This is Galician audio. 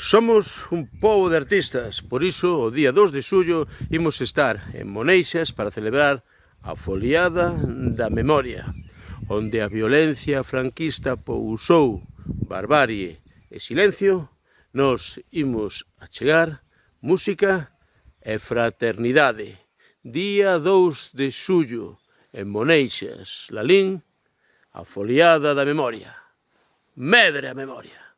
Somos un pobo de artistas, por iso o día 2 de xullo imos estar en Moneixas para celebrar a foliada da memoria, onde a violencia franquista pousou barbarie e silencio, nos imos a chegar música e fraternidade. Día 2 de xullo en Moneixas, Lalín, a foliada da memoria. Medre a memoria!